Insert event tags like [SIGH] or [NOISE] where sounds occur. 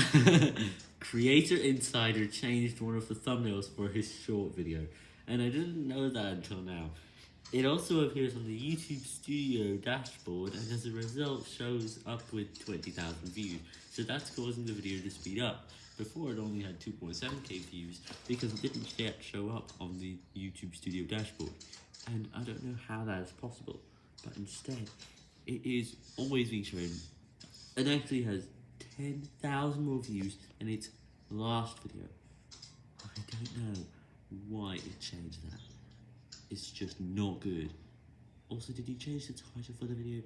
[LAUGHS] Creator Insider changed one of the thumbnails for his short video, and I didn't know that until now. It also appears on the YouTube Studio dashboard, and as a result shows up with 20,000 views, so that's causing the video to speed up. Before it only had 2.7k views, because it didn't yet show up on the YouTube Studio dashboard, and I don't know how that is possible, but instead, it is always being shown, and actually has 10,000 more views than its last video. I don't know why it changed that. It's just not good. Also, did you change the title for the video?